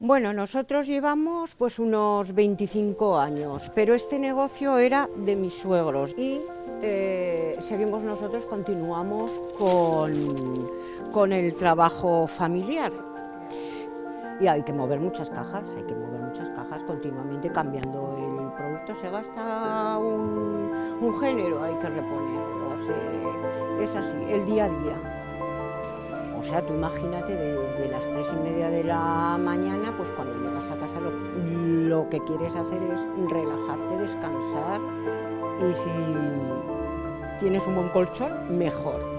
Bueno, nosotros llevamos pues unos 25 años, pero este negocio era de mis suegros y eh, seguimos nosotros, continuamos con, con el trabajo familiar. Y hay que mover muchas cajas, hay que mover muchas cajas continuamente cambiando el producto, se gasta un, género, hay que reponerlo, se- es así, el día a día. O sea, tú imagínate desde las tres y media de la mañana, lo, que quieres hacer es relajarte, descansar y si tienes un buen colchón, mejor.